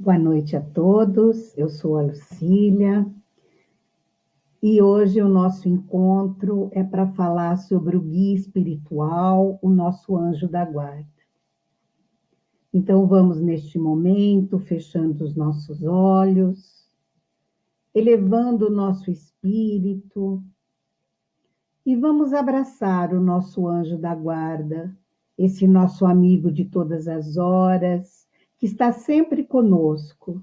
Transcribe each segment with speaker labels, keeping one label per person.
Speaker 1: Boa noite a todos, eu sou a Lucília e hoje o nosso encontro é para falar sobre o guia espiritual, o nosso anjo da guarda. Então vamos neste momento fechando os nossos olhos, elevando o nosso espírito e vamos abraçar o nosso anjo da guarda, esse nosso amigo de todas as horas, que está sempre conosco.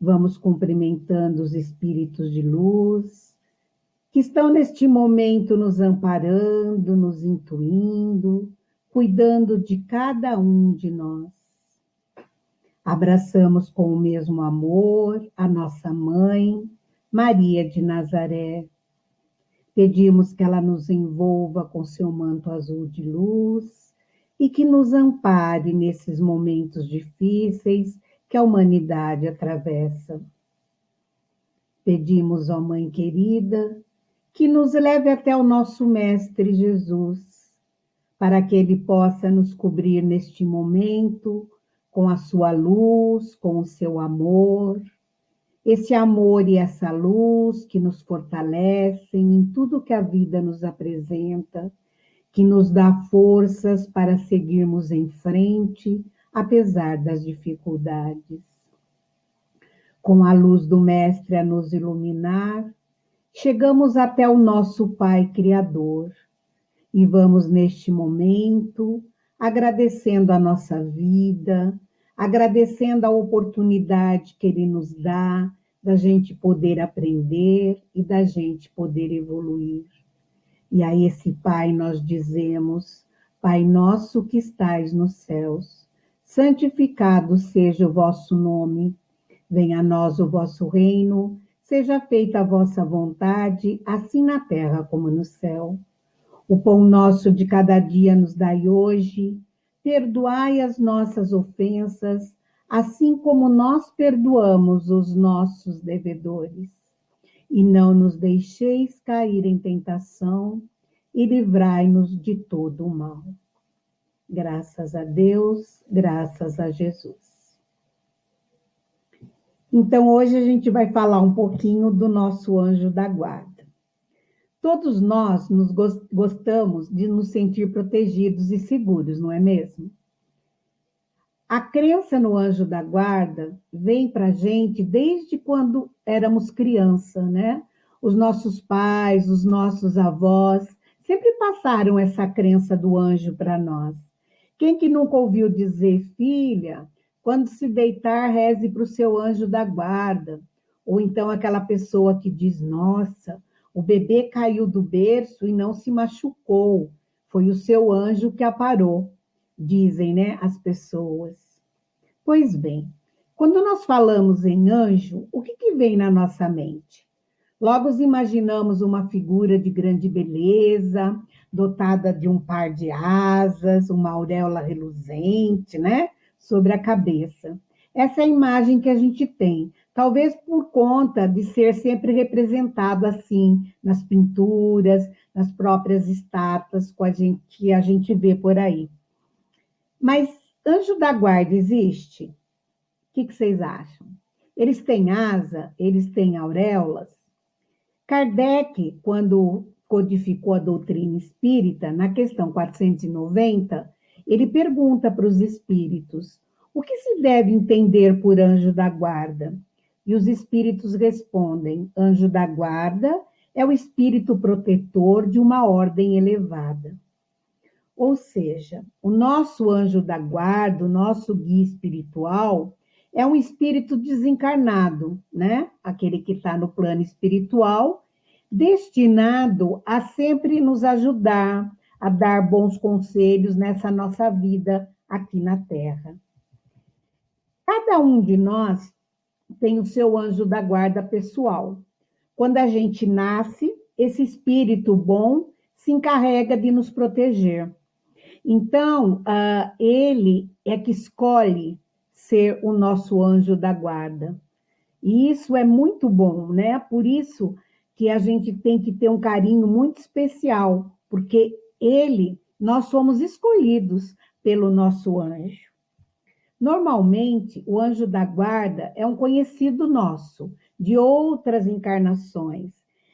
Speaker 1: Vamos cumprimentando os espíritos de luz, que estão neste momento nos amparando, nos intuindo, cuidando de cada um de nós. Abraçamos com o mesmo amor a nossa mãe, Maria de Nazaré. Pedimos que ela nos envolva com seu manto azul de luz e que nos ampare nesses momentos difíceis que a humanidade atravessa. Pedimos, ó Mãe querida, que nos leve até o nosso Mestre Jesus, para que ele possa nos cobrir neste momento com a sua luz, com o seu amor, esse amor e essa luz que nos fortalecem em tudo que a vida nos apresenta que nos dá forças para seguirmos em frente, apesar das dificuldades. Com a luz do Mestre a nos iluminar, chegamos até o nosso Pai Criador e vamos neste momento agradecendo a nossa vida, agradecendo a oportunidade que Ele nos dá da gente poder aprender e da gente poder evoluir. E a esse Pai nós dizemos: Pai nosso que estais nos céus, santificado seja o vosso nome, venha a nós o vosso reino, seja feita a vossa vontade, assim na terra como no céu. O pão nosso de cada dia nos dai hoje, perdoai as nossas ofensas, assim como nós perdoamos os nossos devedores e não nos deixeis cair em tentação, e livrai-nos de todo o mal. Graças a Deus, graças a Jesus. Então, hoje a gente vai falar um pouquinho do nosso anjo da guarda. Todos nós nos gostamos de nos sentir protegidos e seguros, não é mesmo? A crença no anjo da guarda vem para a gente desde quando éramos criança, né? Os nossos pais, os nossos avós sempre passaram essa crença do anjo para nós. Quem que nunca ouviu dizer, filha, quando se deitar, reze para o seu anjo da guarda? Ou então aquela pessoa que diz, nossa, o bebê caiu do berço e não se machucou, foi o seu anjo que a parou dizem né, as pessoas. Pois bem, quando nós falamos em anjo, o que, que vem na nossa mente? Logo imaginamos uma figura de grande beleza, dotada de um par de asas, uma auréola reluzente, né? Sobre a cabeça. Essa é a imagem que a gente tem, talvez por conta de ser sempre representado assim nas pinturas, nas próprias estátuas que a gente vê por aí. Mas anjo da guarda existe? O que, que vocês acham? Eles têm asa? Eles têm auréolas? Kardec, quando codificou a doutrina espírita, na questão 490, ele pergunta para os espíritos: o que se deve entender por anjo da guarda? E os espíritos respondem: anjo da guarda é o espírito protetor de uma ordem elevada. Ou seja, o nosso anjo da guarda, o nosso guia espiritual, é um espírito desencarnado, né? Aquele que está no plano espiritual, destinado a sempre nos ajudar, a dar bons conselhos nessa nossa vida aqui na Terra. Cada um de nós tem o seu anjo da guarda pessoal. Quando a gente nasce, esse espírito bom se encarrega de nos proteger. Então, uh, ele é que escolhe ser o nosso anjo da guarda. E isso é muito bom, né? Por isso que a gente tem que ter um carinho muito especial, porque ele, nós somos escolhidos pelo nosso anjo. Normalmente, o anjo da guarda é um conhecido nosso, de outras encarnações,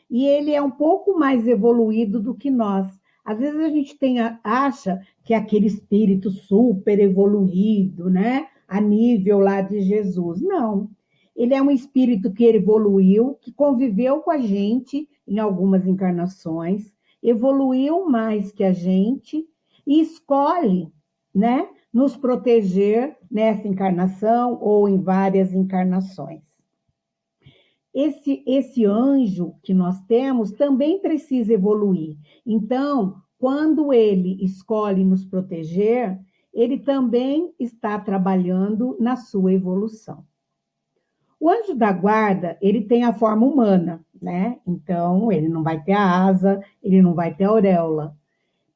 Speaker 1: e ele é um pouco mais evoluído do que nós. Às vezes a gente tem, acha que é aquele espírito super evoluído, né? A nível lá de Jesus. Não. Ele é um espírito que evoluiu, que conviveu com a gente em algumas encarnações, evoluiu mais que a gente e escolhe, né, nos proteger nessa encarnação ou em várias encarnações. Esse, esse anjo que nós temos também precisa evoluir. Então, quando ele escolhe nos proteger, ele também está trabalhando na sua evolução. O anjo da guarda, ele tem a forma humana, né? Então, ele não vai ter a asa, ele não vai ter a auréola.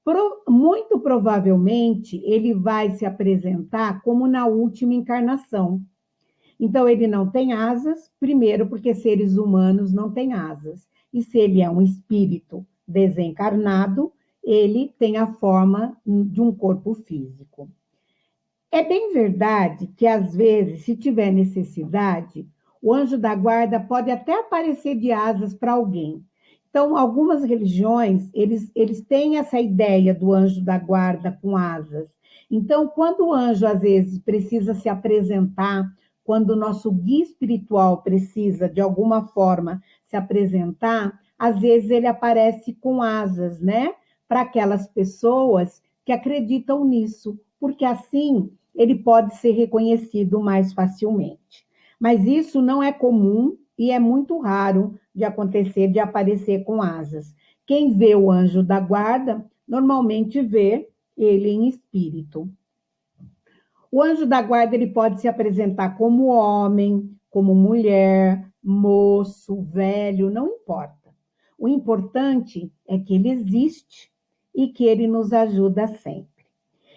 Speaker 1: Pro, muito provavelmente, ele vai se apresentar como na última encarnação. Então, ele não tem asas, primeiro, porque seres humanos não têm asas. E se ele é um espírito desencarnado, ele tem a forma de um corpo físico. É bem verdade que, às vezes, se tiver necessidade, o anjo da guarda pode até aparecer de asas para alguém. Então, algumas religiões, eles, eles têm essa ideia do anjo da guarda com asas. Então, quando o anjo, às vezes, precisa se apresentar, quando o nosso guia espiritual precisa, de alguma forma, se apresentar, às vezes ele aparece com asas, né? Para aquelas pessoas que acreditam nisso, porque assim ele pode ser reconhecido mais facilmente. Mas isso não é comum e é muito raro de acontecer, de aparecer com asas. Quem vê o anjo da guarda, normalmente vê ele em espírito. O anjo da guarda ele pode se apresentar como homem, como mulher, moço, velho, não importa. O importante é que ele existe e que ele nos ajuda sempre.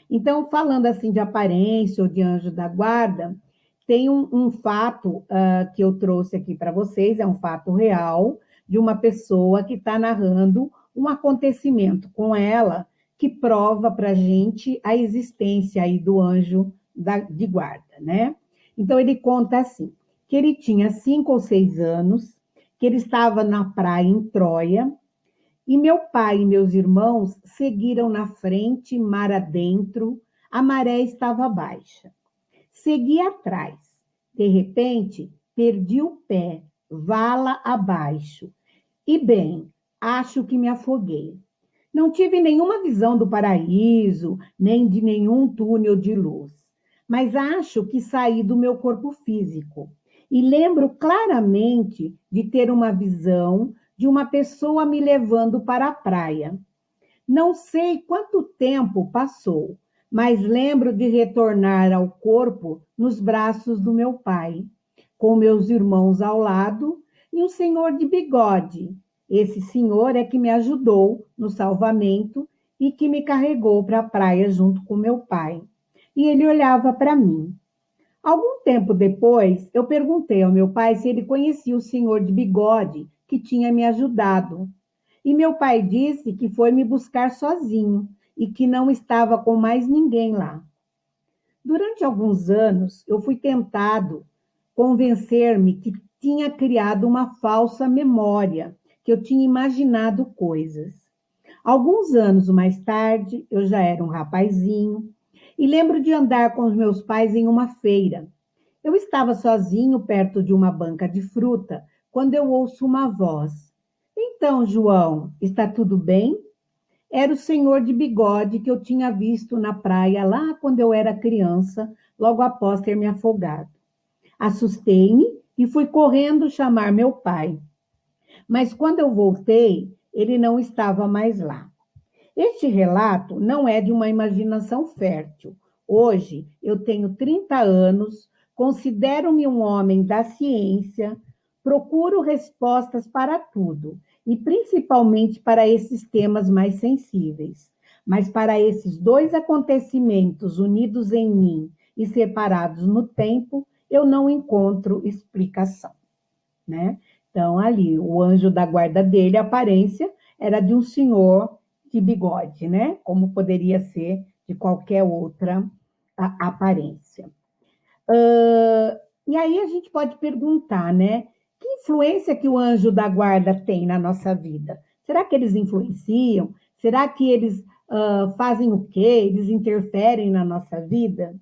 Speaker 1: Então, falando assim de aparência ou de anjo da guarda, tem um, um fato uh, que eu trouxe aqui para vocês, é um fato real, de uma pessoa que está narrando um acontecimento com ela que prova para a gente a existência aí do anjo da, de guarda, né? Então, ele conta assim, que ele tinha cinco ou seis anos, que ele estava na praia em Troia, e meu pai e meus irmãos seguiram na frente, mar adentro, a maré estava baixa. Segui atrás. De repente, perdi o pé, vala abaixo. E bem, acho que me afoguei. Não tive nenhuma visão do paraíso, nem de nenhum túnel de luz, mas acho que saí do meu corpo físico. E lembro claramente de ter uma visão de uma pessoa me levando para a praia. Não sei quanto tempo passou, mas lembro de retornar ao corpo nos braços do meu pai, com meus irmãos ao lado e um senhor de bigode. Esse senhor é que me ajudou no salvamento e que me carregou para a praia junto com meu pai. E ele olhava para mim. Algum tempo depois, eu perguntei ao meu pai se ele conhecia o senhor de bigode que tinha me ajudado. E meu pai disse que foi me buscar sozinho e que não estava com mais ninguém lá. Durante alguns anos, eu fui tentado convencer-me que tinha criado uma falsa memória, que eu tinha imaginado coisas. Alguns anos mais tarde, eu já era um rapazinho e lembro de andar com os meus pais em uma feira. Eu estava sozinho perto de uma banca de fruta quando eu ouço uma voz. Então, João, está tudo bem? Era o senhor de bigode que eu tinha visto na praia lá quando eu era criança, logo após ter me afogado. Assustei-me e fui correndo chamar meu pai. Mas quando eu voltei, ele não estava mais lá. Este relato não é de uma imaginação fértil. Hoje eu tenho 30 anos, considero-me um homem da ciência, procuro respostas para tudo e principalmente para esses temas mais sensíveis. Mas para esses dois acontecimentos unidos em mim e separados no tempo, eu não encontro explicação, né? Então, ali, o anjo da guarda dele, a aparência era de um senhor de bigode, né? Como poderia ser de qualquer outra aparência. Uh, e aí a gente pode perguntar, né? Que influência que o anjo da guarda tem na nossa vida? Será que eles influenciam? Será que eles uh, fazem o quê? Eles interferem na nossa vida?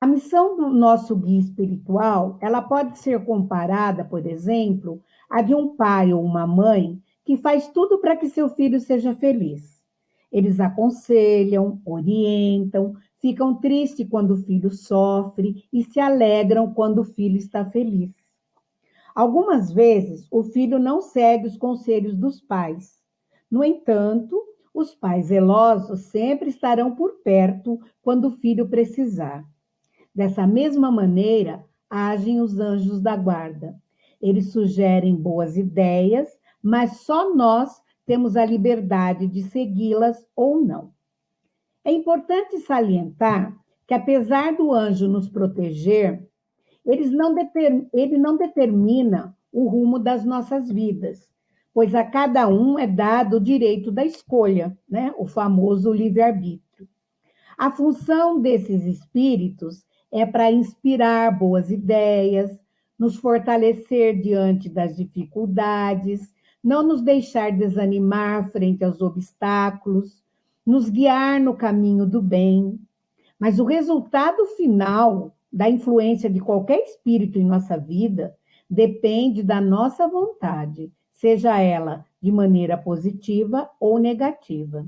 Speaker 1: A missão do nosso guia espiritual, ela pode ser comparada, por exemplo, a de um pai ou uma mãe que faz tudo para que seu filho seja feliz. Eles aconselham, orientam, ficam tristes quando o filho sofre e se alegram quando o filho está feliz. Algumas vezes, o filho não segue os conselhos dos pais. No entanto, os pais zelosos sempre estarão por perto quando o filho precisar. Dessa mesma maneira, agem os anjos da guarda. Eles sugerem boas ideias, mas só nós temos a liberdade de segui-las ou não. É importante salientar que, apesar do anjo nos proteger, não ele não determina o rumo das nossas vidas, pois a cada um é dado o direito da escolha, né? o famoso livre-arbítrio. A função desses espíritos é para inspirar boas ideias, nos fortalecer diante das dificuldades, não nos deixar desanimar frente aos obstáculos, nos guiar no caminho do bem. Mas o resultado final da influência de qualquer espírito em nossa vida depende da nossa vontade, seja ela de maneira positiva ou negativa.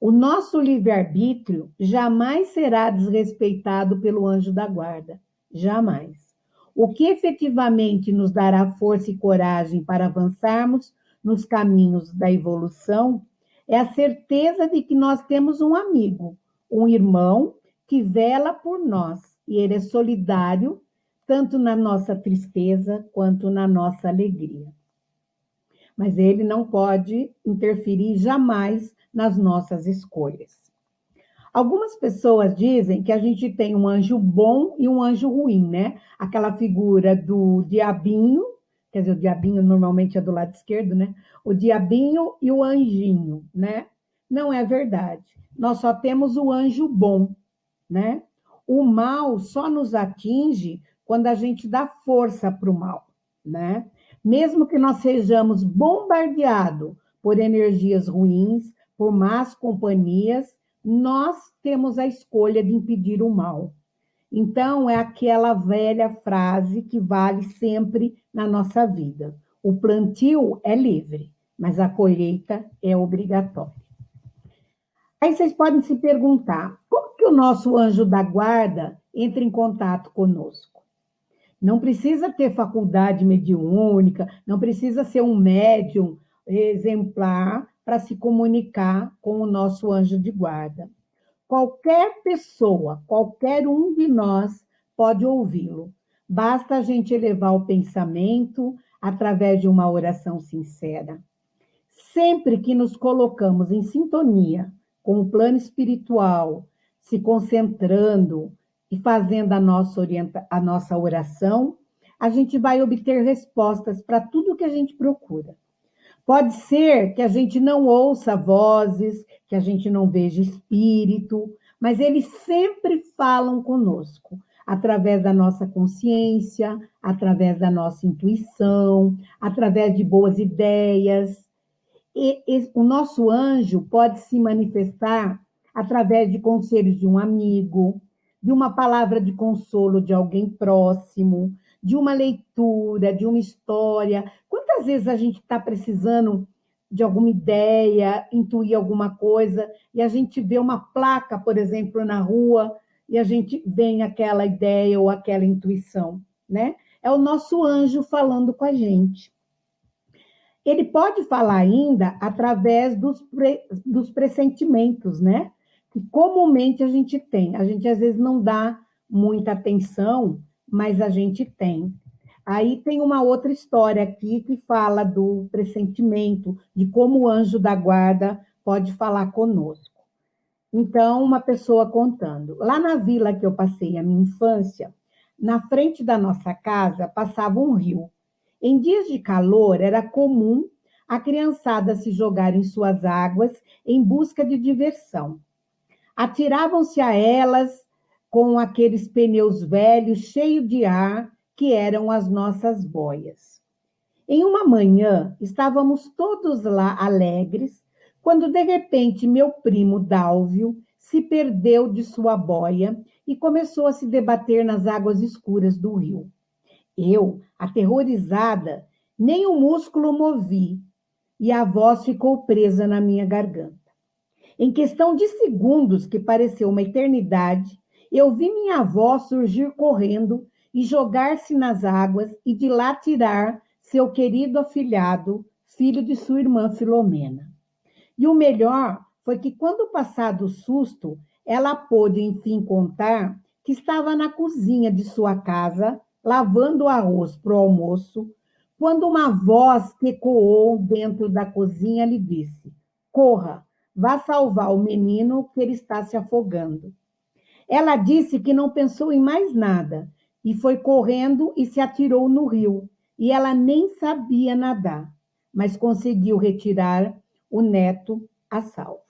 Speaker 1: O nosso livre-arbítrio jamais será desrespeitado pelo anjo da guarda, jamais. O que efetivamente nos dará força e coragem para avançarmos nos caminhos da evolução é a certeza de que nós temos um amigo, um irmão que vela por nós e ele é solidário tanto na nossa tristeza quanto na nossa alegria. Mas ele não pode interferir jamais nas nossas escolhas. Algumas pessoas dizem que a gente tem um anjo bom e um anjo ruim, né? Aquela figura do diabinho, quer dizer, o diabinho normalmente é do lado esquerdo, né? O diabinho e o anjinho, né? Não é verdade. Nós só temos o anjo bom, né? O mal só nos atinge quando a gente dá força para o mal, né? Mesmo que nós sejamos bombardeados por energias ruins, por más companhias, nós temos a escolha de impedir o mal. Então, é aquela velha frase que vale sempre na nossa vida: o plantio é livre, mas a colheita é obrigatória. Aí vocês podem se perguntar: como que o nosso anjo da guarda entra em contato conosco? Não precisa ter faculdade mediúnica, não precisa ser um médium exemplar para se comunicar com o nosso anjo de guarda. Qualquer pessoa, qualquer um de nós pode ouvi-lo. Basta a gente elevar o pensamento através de uma oração sincera. Sempre que nos colocamos em sintonia com o plano espiritual, se concentrando e fazendo a nossa, orienta a nossa oração, a gente vai obter respostas para tudo que a gente procura. Pode ser que a gente não ouça vozes, que a gente não veja espírito, mas eles sempre falam conosco, através da nossa consciência, através da nossa intuição, através de boas ideias. E, e, o nosso anjo pode se manifestar através de conselhos de um amigo, de uma palavra de consolo de alguém próximo, de uma leitura, de uma história. Quantas vezes a gente está precisando de alguma ideia, intuir alguma coisa, e a gente vê uma placa, por exemplo, na rua, e a gente vem aquela ideia ou aquela intuição, né? É o nosso anjo falando com a gente. Ele pode falar ainda através dos, pre, dos pressentimentos, né? Que comumente a gente tem. A gente às vezes não dá muita atenção, mas a gente tem. Aí tem uma outra história aqui que fala do pressentimento, de como o anjo da guarda pode falar conosco. Então, uma pessoa contando. Lá na vila que eu passei a minha infância, na frente da nossa casa passava um rio. Em dias de calor, era comum a criançada se jogar em suas águas em busca de diversão. Atiravam-se a elas com aqueles pneus velhos cheios de ar que eram as nossas boias. Em uma manhã, estávamos todos lá alegres, quando de repente meu primo Dálvio se perdeu de sua boia e começou a se debater nas águas escuras do rio. Eu, aterrorizada, nem o músculo movi e a voz ficou presa na minha garganta. Em questão de segundos, que pareceu uma eternidade, eu vi minha avó surgir correndo e jogar-se nas águas e de lá tirar seu querido afilhado, filho de sua irmã Filomena. E o melhor foi que, quando passado o susto, ela pôde enfim contar que estava na cozinha de sua casa, lavando o arroz para o almoço, quando uma voz que ecoou dentro da cozinha lhe disse: Corra, vá salvar o menino que ele está se afogando. Ela disse que não pensou em mais nada e foi correndo e se atirou no rio. E ela nem sabia nadar, mas conseguiu retirar o neto a salvo.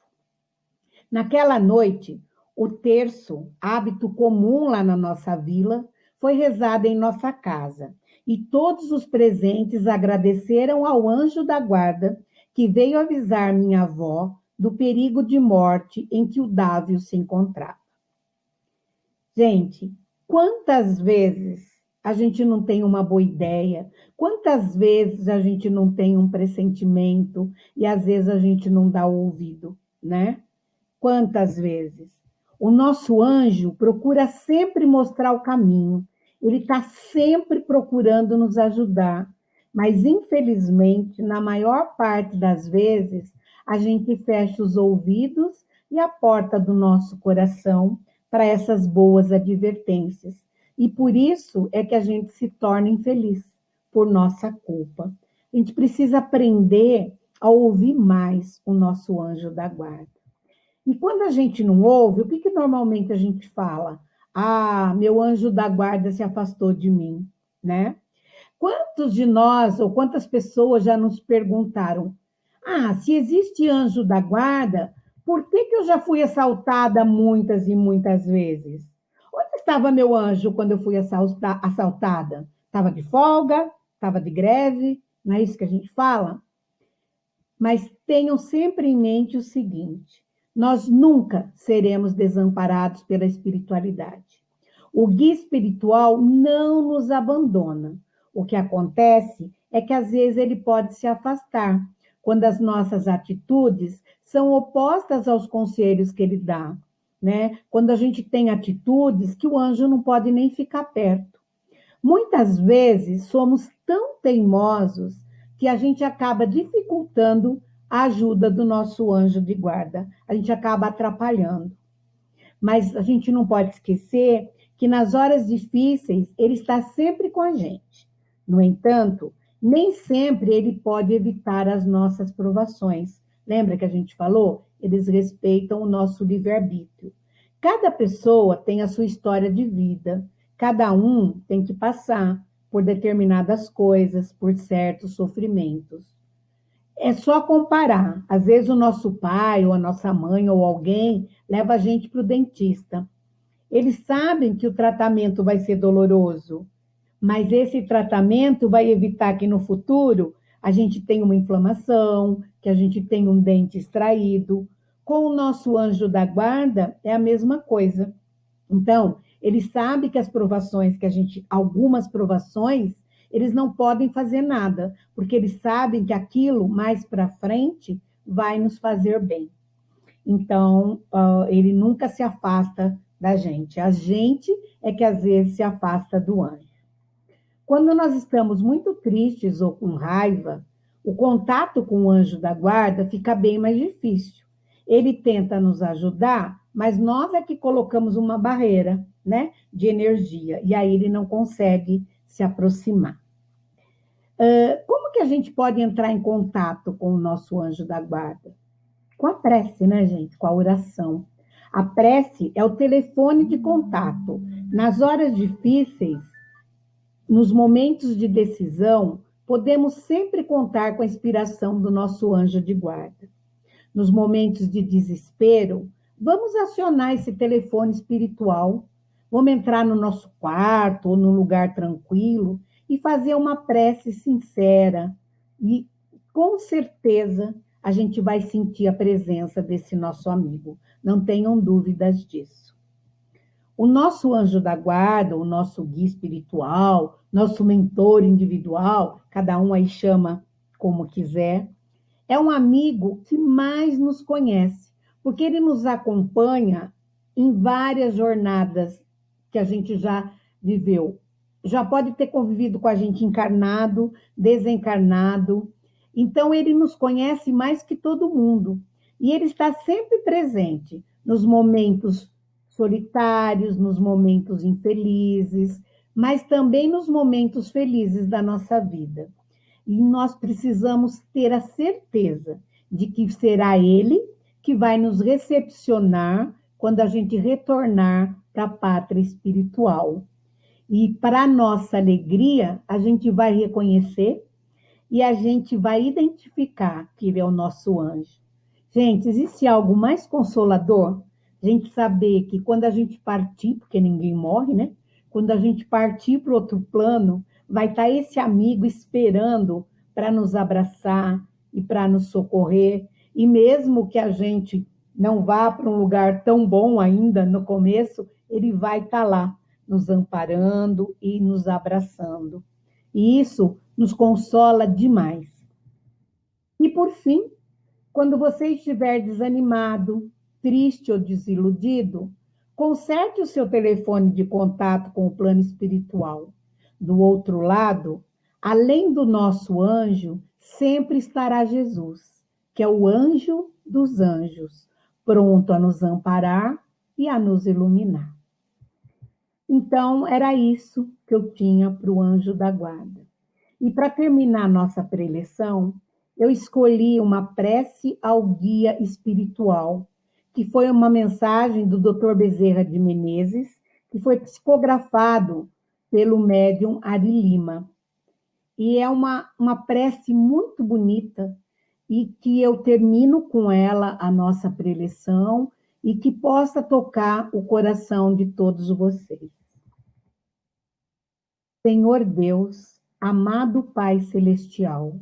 Speaker 1: Naquela noite, o terço, hábito comum lá na nossa vila, foi rezado em nossa casa, e todos os presentes agradeceram ao anjo da guarda que veio avisar minha avó do perigo de morte em que o Dávio se encontrava. Gente, quantas vezes a gente não tem uma boa ideia, quantas vezes a gente não tem um pressentimento e às vezes a gente não dá ouvido, né? Quantas vezes? O nosso anjo procura sempre mostrar o caminho, ele está sempre procurando nos ajudar, mas infelizmente, na maior parte das vezes, a gente fecha os ouvidos e a porta do nosso coração para essas boas advertências. E por isso é que a gente se torna infeliz, por nossa culpa. A gente precisa aprender a ouvir mais o nosso anjo da guarda. E quando a gente não ouve, o que, que normalmente a gente fala? Ah, meu anjo da guarda se afastou de mim, né? Quantos de nós ou quantas pessoas já nos perguntaram: ah, se existe anjo da guarda, por que, que eu já fui assaltada muitas e muitas vezes? Onde estava meu anjo quando eu fui assaltada? Estava de folga? Estava de greve? Não é isso que a gente fala? Mas tenham sempre em mente o seguinte: nós nunca seremos desamparados pela espiritualidade. O guia espiritual não nos abandona. O que acontece é que às vezes ele pode se afastar quando as nossas atitudes são opostas aos conselhos que ele dá, né? Quando a gente tem atitudes que o anjo não pode nem ficar perto. Muitas vezes somos tão teimosos que a gente acaba dificultando a ajuda do nosso anjo de guarda, a gente acaba atrapalhando. Mas a gente não pode esquecer que nas horas difíceis ele está sempre com a gente. No entanto, nem sempre ele pode evitar as nossas provações, Lembra que a gente falou? Eles respeitam o nosso livre-arbítrio. Cada pessoa tem a sua história de vida, cada um tem que passar por determinadas coisas, por certos sofrimentos. É só comparar. Às vezes o nosso pai, ou a nossa mãe, ou alguém leva a gente para o dentista. Eles sabem que o tratamento vai ser doloroso, mas esse tratamento vai evitar que no futuro a gente tenha uma inflamação, que a gente tem um dente extraído. Com o nosso anjo da guarda é a mesma coisa. Então, ele sabe que as provações que a gente, algumas provações, eles não podem fazer nada, porque eles sabem que aquilo mais para frente vai nos fazer bem. Então, uh, ele nunca se afasta da gente. A gente é que às vezes se afasta do anjo. Quando nós estamos muito tristes ou com raiva, o contato com o anjo da guarda fica bem mais difícil. Ele tenta nos ajudar, mas nós é que colocamos uma barreira, né, de energia, e aí ele não consegue se aproximar. Uh, como que a gente pode entrar em contato com o nosso anjo da guarda? Com a prece, né, gente? Com a oração. A prece é o telefone de contato. Nas horas difíceis, nos momentos de decisão, podemos sempre contar com a inspiração do nosso anjo de guarda. Nos momentos de desespero, vamos acionar esse telefone espiritual Vamos entrar no nosso quarto ou num lugar tranquilo e fazer uma prece sincera. E com certeza a gente vai sentir a presença desse nosso amigo. Não tenham dúvidas disso. O nosso anjo da guarda, o nosso guia espiritual, nosso mentor individual, cada um aí chama como quiser, é um amigo que mais nos conhece, porque ele nos acompanha em várias jornadas que a gente já viveu. Já pode ter convivido com a gente encarnado, desencarnado. Então, ele nos conhece mais que todo mundo. E ele está sempre presente nos momentos solitários, nos momentos infelizes, mas também nos momentos felizes da nossa vida. E nós precisamos ter a certeza de que será Ele que vai nos recepcionar quando a gente retornar para a pátria espiritual. E para nossa alegria, a gente vai reconhecer e a gente vai identificar que ele é o nosso anjo. Gente, existe algo mais consolador? Gente saber que quando a gente partir, porque ninguém morre, né? Quando a gente partir para outro plano, vai estar tá esse amigo esperando para nos abraçar e para nos socorrer. E mesmo que a gente não vá para um lugar tão bom ainda no começo, ele vai estar tá lá, nos amparando e nos abraçando. E isso nos consola demais. E por fim, quando você estiver desanimado, triste ou desiludido, conserte o seu telefone de contato com o plano espiritual. Do outro lado, além do nosso anjo, sempre estará Jesus, que é o anjo dos anjos, pronto a nos amparar e a nos iluminar. Então, era isso que eu tinha para o anjo da guarda. E para terminar nossa preleção, eu escolhi uma prece ao guia espiritual, que foi uma mensagem do Dr. Bezerra de Menezes, que foi psicografado pelo médium Ari Lima. E é uma, uma prece muito bonita e que eu termino com ela a nossa preleção e que possa tocar o coração de todos vocês. Senhor Deus, amado Pai Celestial,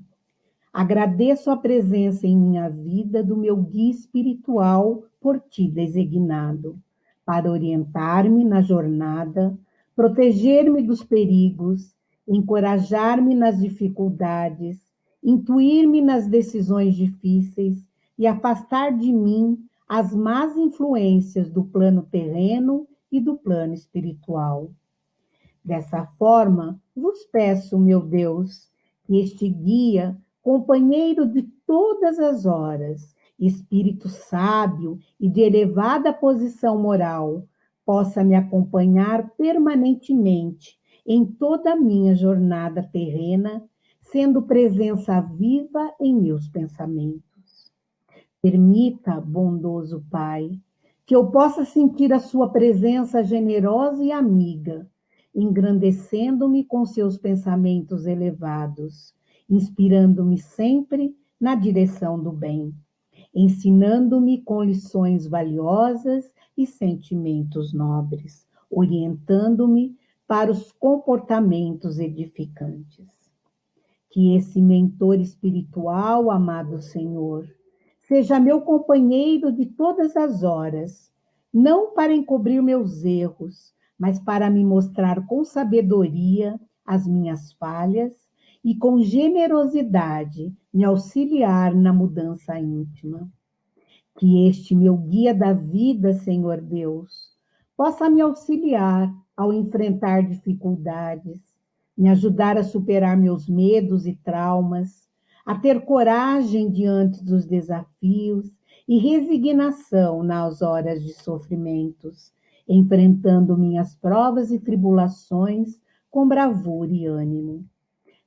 Speaker 1: agradeço a presença em minha vida do meu guia espiritual por ti designado, para orientar-me na jornada, proteger-me dos perigos, encorajar-me nas dificuldades, intuir-me nas decisões difíceis e afastar de mim as más influências do plano terreno e do plano espiritual. Dessa forma, vos peço, meu Deus, que este guia, companheiro de todas as horas, espírito sábio e de elevada posição moral, possa me acompanhar permanentemente em toda a minha jornada terrena, sendo presença viva em meus pensamentos. Permita, bondoso Pai, que eu possa sentir a sua presença generosa e amiga, engrandecendo-me com seus pensamentos elevados, inspirando-me sempre na direção do bem ensinando-me com lições valiosas e sentimentos nobres, orientando-me para os comportamentos edificantes. Que esse mentor espiritual, amado Senhor, seja meu companheiro de todas as horas, não para encobrir meus erros, mas para me mostrar com sabedoria as minhas falhas e com generosidade me auxiliar na mudança íntima. Que este meu guia da vida, Senhor Deus, possa me auxiliar ao enfrentar dificuldades, me ajudar a superar meus medos e traumas, a ter coragem diante dos desafios e resignação nas horas de sofrimentos, enfrentando minhas provas e tribulações com bravura e ânimo.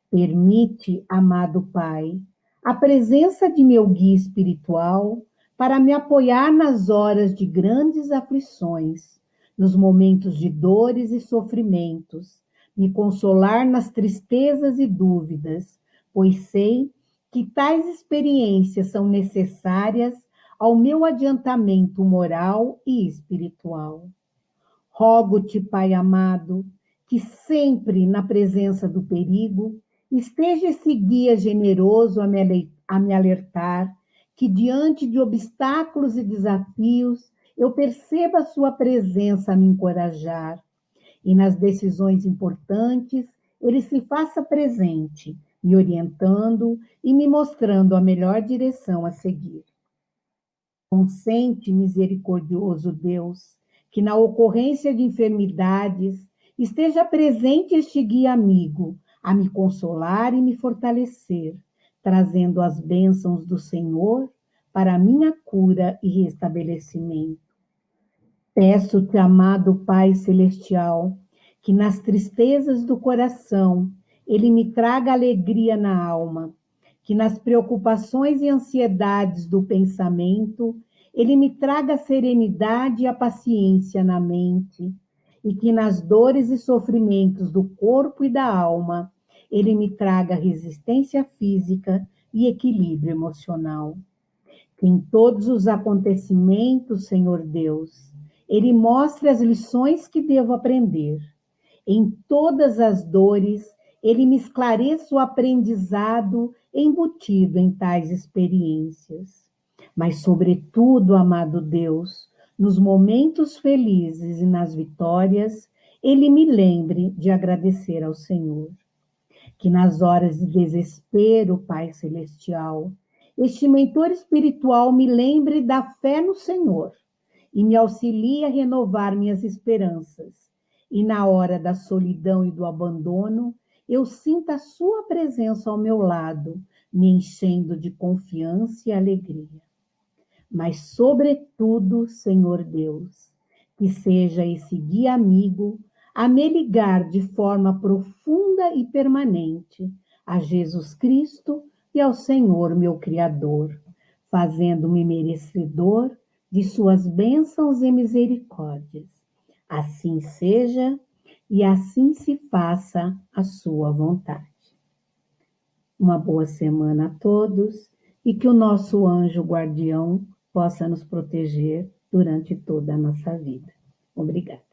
Speaker 1: Permite, amado Pai, a presença de meu guia espiritual para me apoiar nas horas de grandes aflições, nos momentos de dores e sofrimentos, me consolar nas tristezas e dúvidas, pois sei que tais experiências são necessárias ao meu adiantamento moral e espiritual. Rogo-te, Pai amado, que sempre na presença do perigo esteja esse guia generoso a me, alertar que diante de obstáculos e desafios eu perceba a sua presença a me encorajar e nas decisões importantes ele se faça presente, me orientando e me mostrando a melhor direção a seguir. Consente, misericordioso Deus, que na ocorrência de enfermidades esteja presente este guia amigo a me consolar e me fortalecer, trazendo as bênçãos do Senhor para minha cura e restabelecimento. Peço-te, amado Pai Celestial, que nas tristezas do coração ele me traga alegria na alma, que nas preocupações e ansiedades do pensamento ele me traga a serenidade e a paciência na mente, e que nas dores e sofrimentos do corpo e da alma ele me traga resistência física e equilíbrio emocional. Que em todos os acontecimentos, Senhor Deus, ele mostre as lições que devo aprender em todas as dores, ele me esclareça o aprendizado embutido em tais experiências. Mas, sobretudo, amado Deus, nos momentos felizes e nas vitórias, ele me lembre de agradecer ao Senhor. Que nas horas de desespero, Pai Celestial, este mentor espiritual me lembre da fé no Senhor e me auxilie a renovar minhas esperanças e na hora da solidão e do abandono, eu sinto a sua presença ao meu lado, me enchendo de confiança e alegria. Mas, sobretudo, Senhor Deus, que seja esse guia amigo a me ligar de forma profunda e permanente a Jesus Cristo e ao Senhor, meu Criador, fazendo-me merecedor de suas bênçãos e misericórdias Assim seja e assim se faça a sua vontade. Uma boa semana a todos e que o nosso anjo guardião possa nos proteger durante toda a nossa vida. Obrigada.